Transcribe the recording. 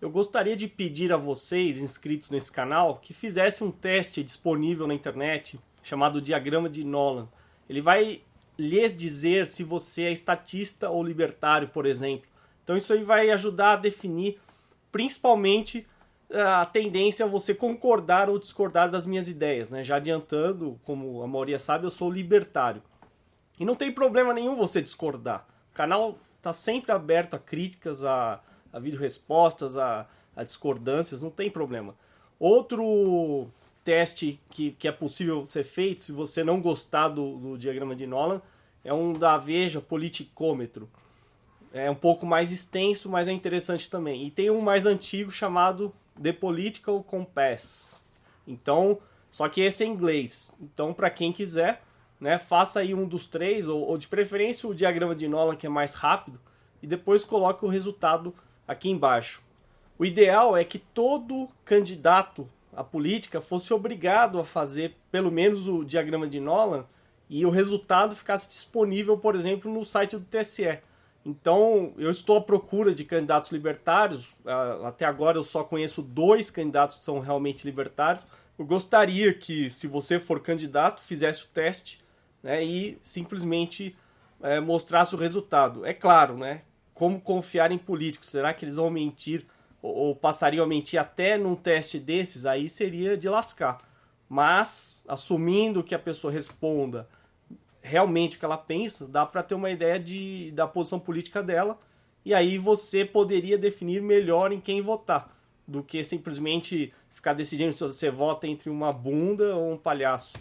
eu gostaria de pedir a vocês, inscritos nesse canal, que fizessem um teste disponível na internet, chamado Diagrama de Nolan. Ele vai lhes dizer se você é estatista ou libertário, por exemplo. Então isso aí vai ajudar a definir, principalmente, a tendência a você concordar ou discordar das minhas ideias. Né? Já adiantando, como a maioria sabe, eu sou libertário. E não tem problema nenhum você discordar. O canal está sempre aberto a críticas, a a vídeo-respostas, a, a discordâncias, não tem problema. Outro teste que, que é possível ser feito, se você não gostar do, do diagrama de Nolan, é um da Veja Politicômetro. É um pouco mais extenso, mas é interessante também. E tem um mais antigo chamado The Political Compass. Então, só que esse é em inglês. Então, para quem quiser, né, faça aí um dos três, ou, ou de preferência o diagrama de Nolan, que é mais rápido, e depois coloque o resultado aqui embaixo. O ideal é que todo candidato à política fosse obrigado a fazer pelo menos o diagrama de Nolan e o resultado ficasse disponível, por exemplo, no site do TSE. Então, eu estou à procura de candidatos libertários. Ah, até agora eu só conheço dois candidatos que são realmente libertários. Eu gostaria que, se você for candidato, fizesse o teste né, e simplesmente é, mostrasse o resultado. É claro, né, como confiar em políticos? Será que eles vão mentir ou, passariam a mentir até num teste desses? Aí seria de lascar. Mas, assumindo que a pessoa responda realmente o que ela pensa, dá para ter uma ideia de, da posição política dela e aí você poderia definir melhor em quem votar do que simplesmente ficar decidindo se você vota entre uma bunda ou um palhaço.